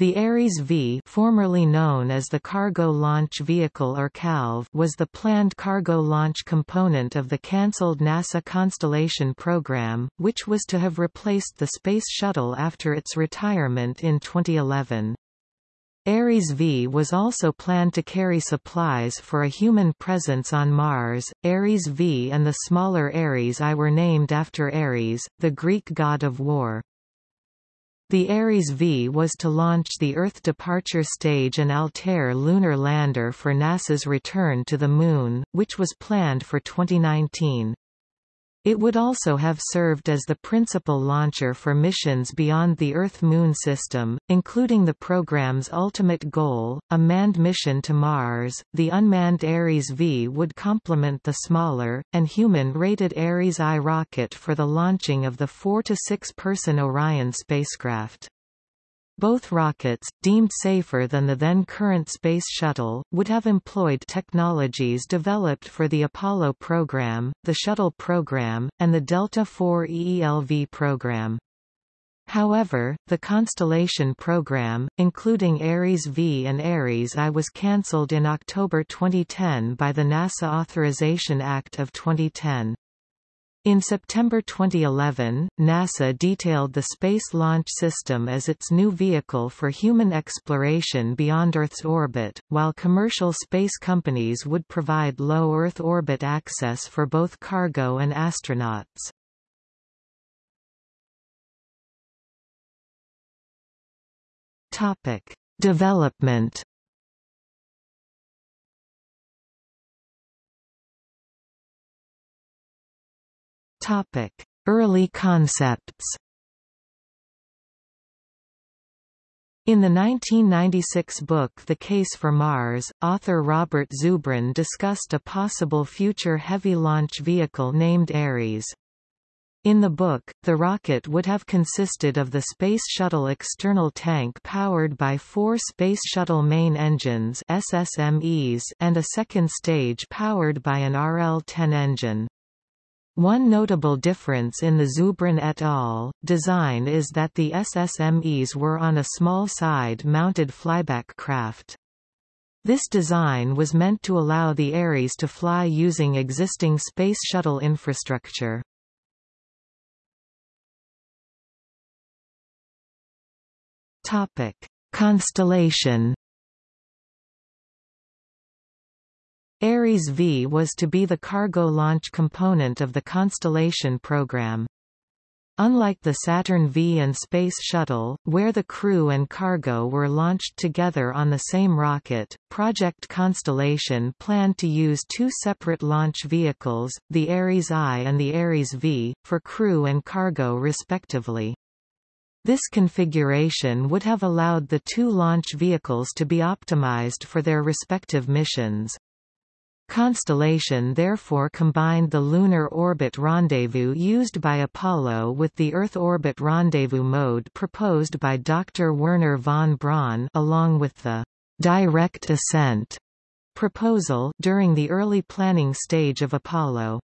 The Ares V formerly known as the Cargo Launch Vehicle or CALV was the planned cargo launch component of the cancelled NASA Constellation program, which was to have replaced the Space Shuttle after its retirement in 2011. Ares V was also planned to carry supplies for a human presence on Mars. Ares V and the smaller Ares I were named after Ares, the Greek god of war. The Ares V was to launch the Earth departure stage and Altair lunar lander for NASA's return to the Moon, which was planned for 2019. It would also have served as the principal launcher for missions beyond the Earth-Moon system, including the program's ultimate goal, a manned mission to Mars. The unmanned Ares V would complement the smaller, and human-rated Ares I rocket for the launching of the 4 to 6 person Orion spacecraft. Both rockets, deemed safer than the then current Space Shuttle, would have employed technologies developed for the Apollo program, the Shuttle program, and the Delta IV EELV program. However, the Constellation program, including Ares V and Ares I was cancelled in October 2010 by the NASA Authorization Act of 2010. In September 2011, NASA detailed the Space Launch System as its new vehicle for human exploration beyond Earth's orbit, while commercial space companies would provide low Earth orbit access for both cargo and astronauts. Development Topic: Early concepts. In the 1996 book The Case for Mars, author Robert Zubrin discussed a possible future heavy launch vehicle named Ares. In the book, the rocket would have consisted of the Space Shuttle external tank powered by four Space Shuttle main engines SSMEs and a second stage powered by an RL-10 engine. One notable difference in the Zubrin et al. design is that the SSMEs were on a small side-mounted flyback craft. This design was meant to allow the Ares to fly using existing Space Shuttle infrastructure. Constellation Ares V was to be the cargo launch component of the Constellation program. Unlike the Saturn V and Space Shuttle, where the crew and cargo were launched together on the same rocket, Project Constellation planned to use two separate launch vehicles, the Ares I and the Ares V, for crew and cargo respectively. This configuration would have allowed the two launch vehicles to be optimized for their respective missions. Constellation therefore combined the lunar orbit rendezvous used by Apollo with the Earth orbit rendezvous mode proposed by Dr. Wernher von Braun along with the direct ascent proposal during the early planning stage of Apollo.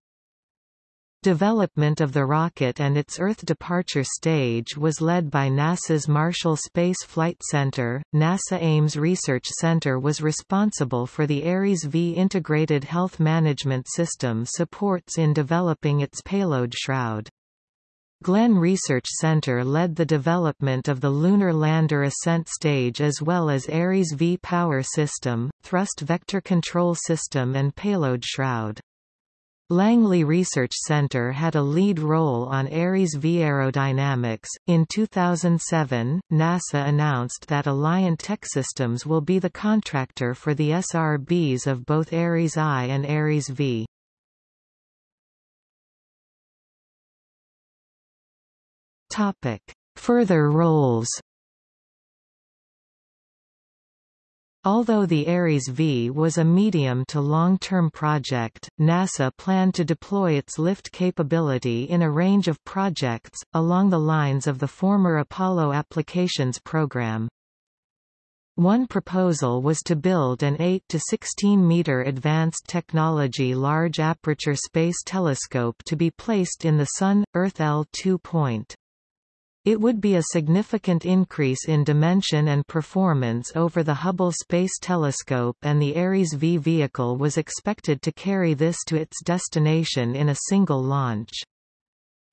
Development of the rocket and its Earth departure stage was led by NASA's Marshall Space Flight Center. NASA Ames Research Center was responsible for the Ares V integrated health management system supports in developing its payload shroud. Glenn Research Center led the development of the Lunar Lander Ascent Stage as well as Ares V Power System, Thrust Vector Control System and Payload Shroud. Langley Research Center had a lead role on Ares V aerodynamics. In 2007, NASA announced that Alliant Techsystems will be the contractor for the SRBs of both Ares I and Ares V. Topic: Further roles. Although the Ares V was a medium to long-term project, NASA planned to deploy its lift capability in a range of projects, along the lines of the former Apollo Applications program. One proposal was to build an 8 to 16 meter advanced technology large aperture space telescope to be placed in the Sun Earth L2 point. It would be a significant increase in dimension and performance over the Hubble Space Telescope and the Ares V vehicle was expected to carry this to its destination in a single launch.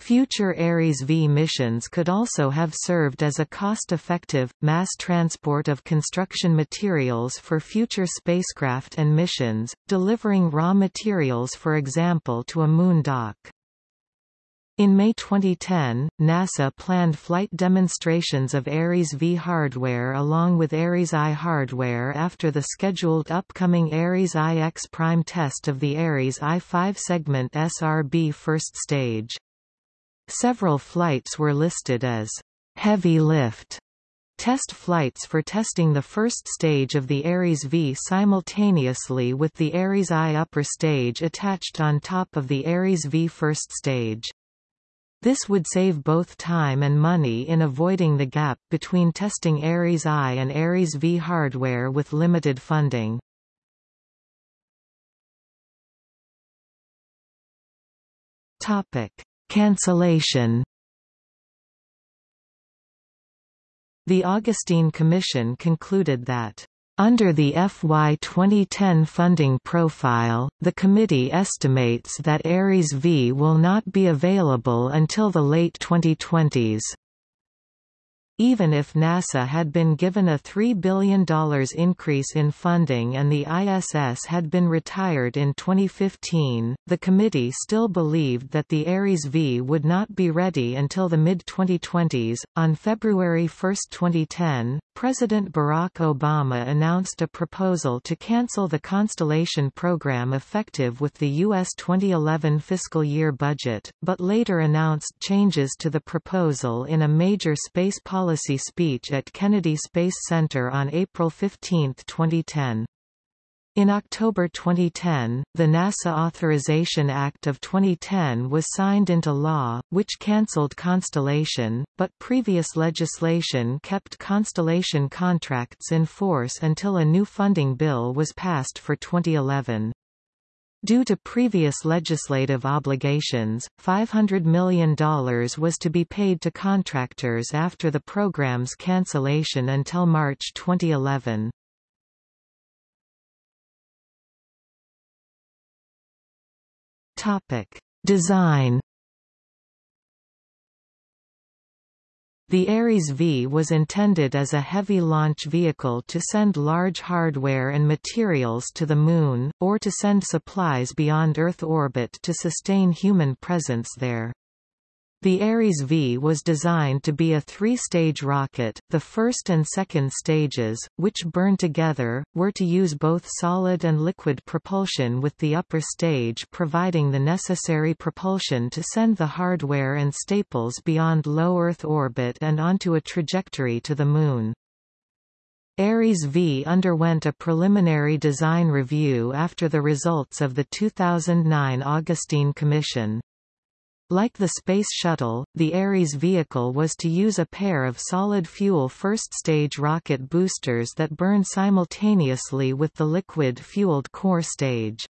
Future Ares V missions could also have served as a cost-effective, mass transport of construction materials for future spacecraft and missions, delivering raw materials for example to a moon dock. In May 2010, NASA planned flight demonstrations of Ares V hardware along with Ares I hardware after the scheduled upcoming Ares I-X prime test of the Ares I 5-segment SRB first stage. Several flights were listed as heavy lift test flights for testing the first stage of the Ares V simultaneously with the Ares I upper stage attached on top of the Ares V first stage. This would save both time and money in avoiding the gap between testing Ares I and Ares V hardware with limited funding. Topic: Cancellation. The Augustine Commission concluded that under the FY 2010 funding profile, the committee estimates that Ares V will not be available until the late 2020s. Even if NASA had been given a $3 billion increase in funding and the ISS had been retired in 2015, the committee still believed that the Ares V would not be ready until the mid-2020s. On February 1, 2010, President Barack Obama announced a proposal to cancel the Constellation program effective with the U.S. 2011 fiscal year budget, but later announced changes to the proposal in a major space policy policy speech at Kennedy Space Center on April 15, 2010. In October 2010, the NASA Authorization Act of 2010 was signed into law, which cancelled Constellation, but previous legislation kept Constellation contracts in force until a new funding bill was passed for 2011. Due to previous legislative obligations, $500 million was to be paid to contractors after the program's cancellation until March 2011. Topic: Design The Ares V was intended as a heavy launch vehicle to send large hardware and materials to the Moon, or to send supplies beyond Earth orbit to sustain human presence there. The Ares V was designed to be a three-stage rocket, the first and second stages, which burn together, were to use both solid and liquid propulsion with the upper stage providing the necessary propulsion to send the hardware and staples beyond low Earth orbit and onto a trajectory to the Moon. Ares V underwent a preliminary design review after the results of the 2009 Augustine Commission. Like the Space Shuttle, the Ares vehicle was to use a pair of solid-fuel first-stage rocket boosters that burn simultaneously with the liquid-fueled core stage.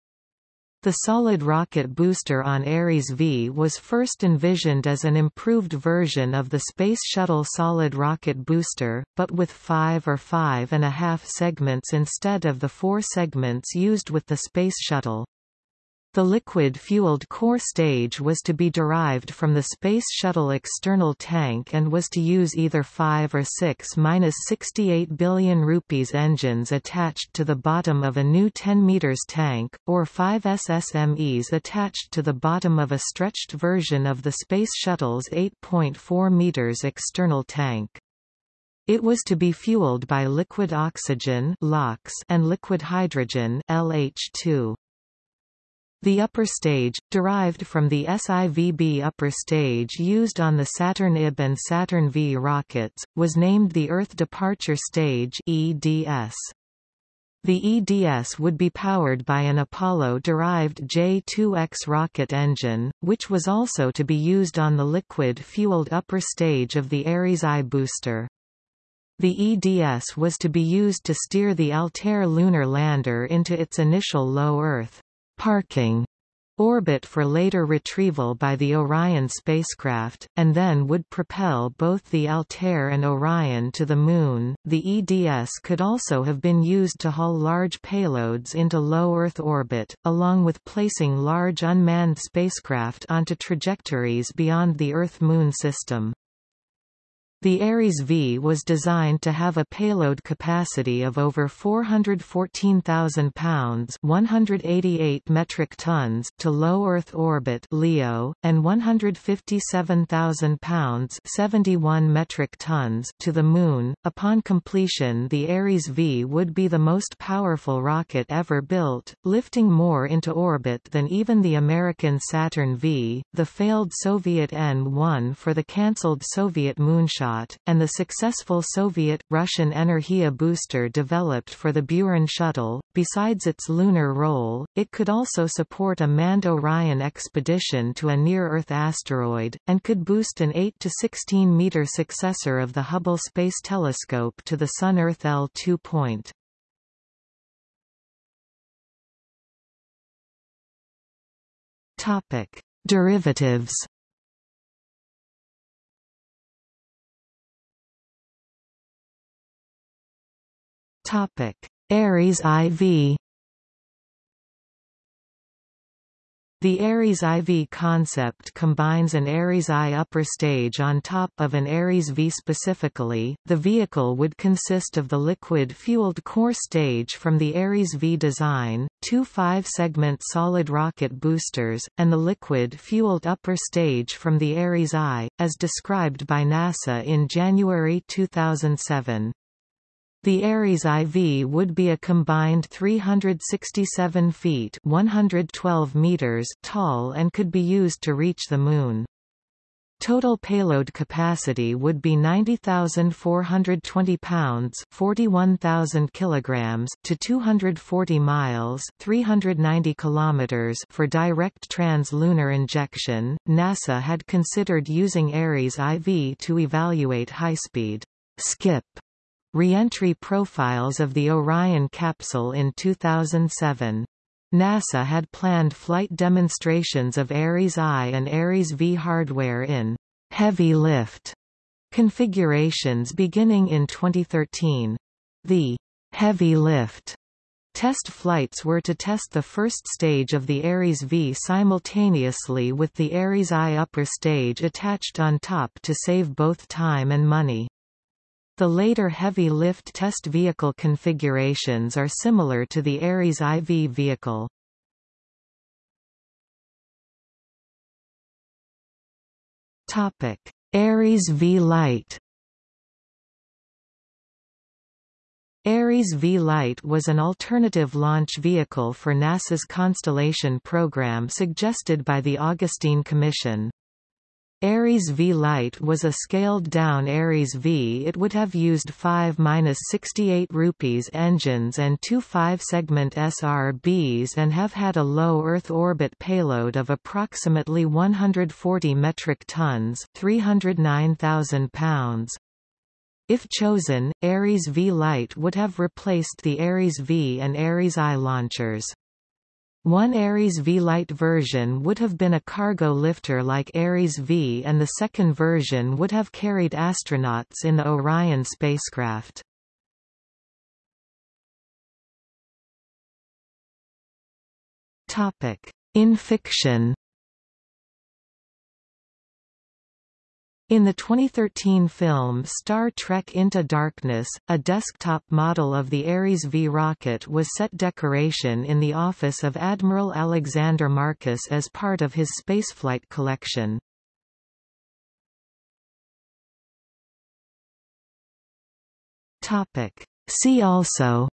The solid rocket booster on Ares V was first envisioned as an improved version of the Space Shuttle solid rocket booster, but with five or five and a half segments instead of the four segments used with the Space Shuttle. The liquid-fueled core stage was to be derived from the Space Shuttle external tank and was to use either 5 or 6-68 billion rupees engines attached to the bottom of a new 10 meters tank, or 5 SSMEs attached to the bottom of a stretched version of the Space Shuttle's 8.4 meters external tank. It was to be fueled by liquid oxygen and liquid hydrogen LH2. The upper stage, derived from the SIVB upper stage used on the Saturn IB and Saturn V rockets, was named the Earth Departure Stage EDS. The EDS would be powered by an Apollo-derived J-2X rocket engine, which was also to be used on the liquid-fueled upper stage of the Ares I booster. The EDS was to be used to steer the Altair lunar lander into its initial low Earth parking orbit for later retrieval by the Orion spacecraft, and then would propel both the Altair and Orion to the Moon. The EDS could also have been used to haul large payloads into low Earth orbit, along with placing large unmanned spacecraft onto trajectories beyond the Earth-Moon system. The Ares V was designed to have a payload capacity of over 414,000 pounds 188 metric tons to low Earth orbit LEO, and 157,000 pounds 71 metric tons to the Moon. Upon completion the Ares V would be the most powerful rocket ever built, lifting more into orbit than even the American Saturn V, the failed Soviet N-1 for the cancelled Soviet moonshot and the successful Soviet-Russian Energia booster developed for the Buran shuttle. Besides its lunar role, it could also support a manned Orion expedition to a near-Earth asteroid, and could boost an 8 to 16 meter successor of the Hubble Space Telescope to the Sun-Earth L2 point. Topic: Derivatives Topic: Ares IV The Ares IV concept combines an Ares I upper stage on top of an Ares V specifically. The vehicle would consist of the liquid-fueled core stage from the Ares V design, two five-segment solid rocket boosters, and the liquid-fueled upper stage from the Ares I, as described by NASA in January 2007. The Ares IV would be a combined 367 feet 112 meters tall and could be used to reach the Moon. Total payload capacity would be 90,420 pounds 41,000 kilograms to 240 miles 390 kilometers for direct trans-lunar injection. NASA had considered using Ares IV to evaluate high-speed skip Reentry profiles of the Orion capsule in 2007. NASA had planned flight demonstrations of Ares I and Ares V hardware in heavy lift configurations beginning in 2013. The heavy lift test flights were to test the first stage of the Ares V simultaneously with the Ares I upper stage attached on top to save both time and money. The later heavy lift test vehicle configurations are similar to the Ares IV vehicle. Topic: Ares V Lite. Ares V Lite was an alternative launch vehicle for NASA's Constellation program suggested by the Augustine Commission. Ares V Lite was a scaled-down Ares V. It would have used 5-68 rupees engines and two 5-segment SRBs and have had a low Earth orbit payload of approximately 140 metric tons 309,000 pounds. If chosen, Ares V Lite would have replaced the Ares V and Ares I launchers. One Ares V Lite version would have been a cargo lifter like Ares V and the second version would have carried astronauts in the Orion spacecraft. In fiction In the 2013 film Star Trek Into Darkness, a desktop model of the Ares V rocket was set decoration in the office of Admiral Alexander Marcus as part of his spaceflight collection. See also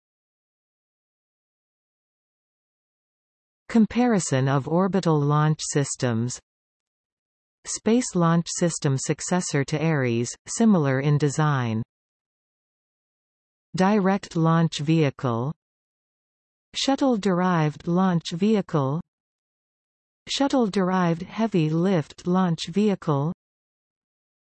Comparison of orbital launch systems Space Launch System successor to Ares, similar in design. Direct Launch Vehicle. Shuttle-derived launch vehicle. Shuttle-derived heavy lift launch vehicle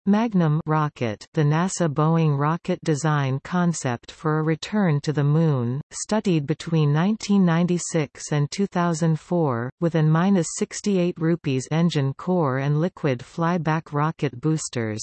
Magnum rocket the NASA Boeing rocket design concept for a return to the Moon, studied between 1996 and 2004, with an 68 rupees engine core and liquid flyback rocket boosters.